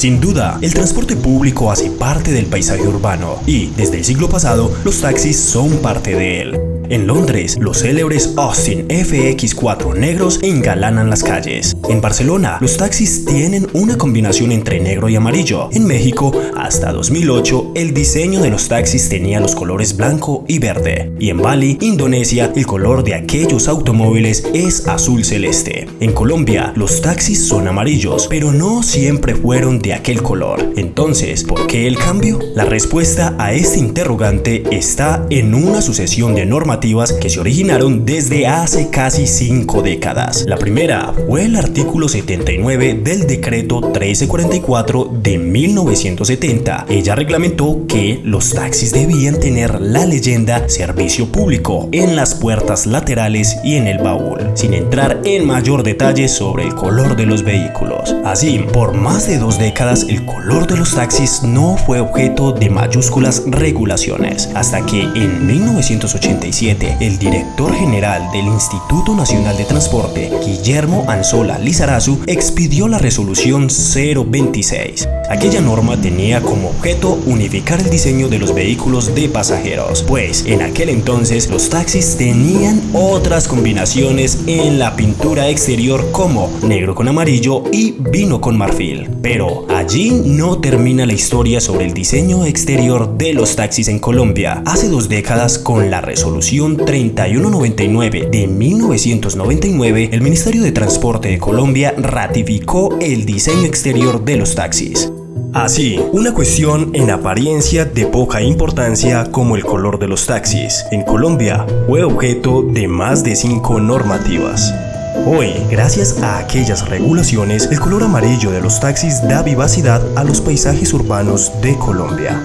Sin duda, el transporte público hace parte del paisaje urbano y, desde el siglo pasado, los taxis son parte de él. En Londres, los célebres Austin FX4 negros engalanan las calles. En Barcelona, los taxis tienen una combinación entre negro y amarillo. En México, hasta 2008, el diseño de los taxis tenía los colores blanco y verde. Y en Bali, Indonesia, el color de aquellos automóviles es azul celeste. En Colombia, los taxis son amarillos, pero no siempre fueron de aquel color. Entonces, ¿por qué el cambio? La respuesta a este interrogante está en una sucesión de que se originaron desde hace casi cinco décadas. La primera fue el artículo 79 del decreto 1344 de 1970. Ella reglamentó que los taxis debían tener la leyenda servicio público en las puertas laterales y en el baúl, sin entrar en mayor detalle sobre el color de los vehículos. Así, por más de dos décadas el color de los taxis no fue objeto de mayúsculas regulaciones, hasta que en 1987 el director general del Instituto Nacional de Transporte, Guillermo Anzola Lizarazu, expidió la resolución 026. Aquella norma tenía como objeto unificar el diseño de los vehículos de pasajeros, pues en aquel entonces los taxis tenían otras combinaciones en la pintura exterior como negro con amarillo y vino con marfil. Pero allí no termina la historia sobre el diseño exterior de los taxis en Colombia. Hace dos décadas con la resolución 3199 de 1999, el Ministerio de Transporte de Colombia ratificó el diseño exterior de los taxis. Así, una cuestión en apariencia de poca importancia como el color de los taxis en Colombia fue objeto de más de cinco normativas. Hoy, gracias a aquellas regulaciones, el color amarillo de los taxis da vivacidad a los paisajes urbanos de Colombia.